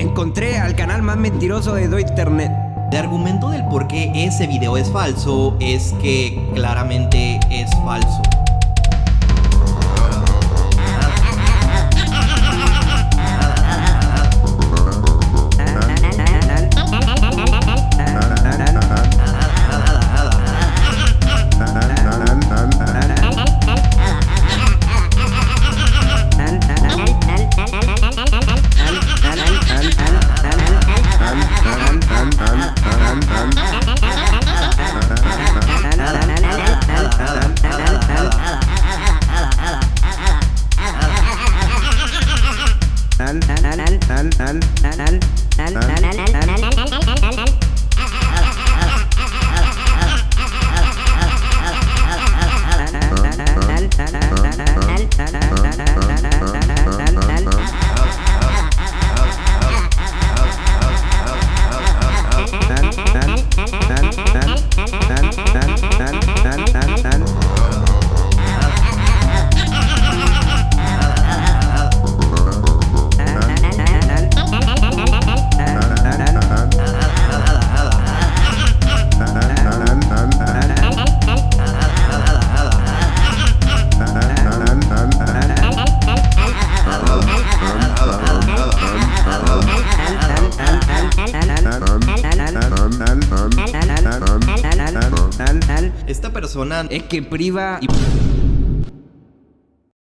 Encontré al canal más mentiroso de Do Internet. El argumento del por qué ese video es falso es que claramente es falso. al al al al al al al al al al Es que priva y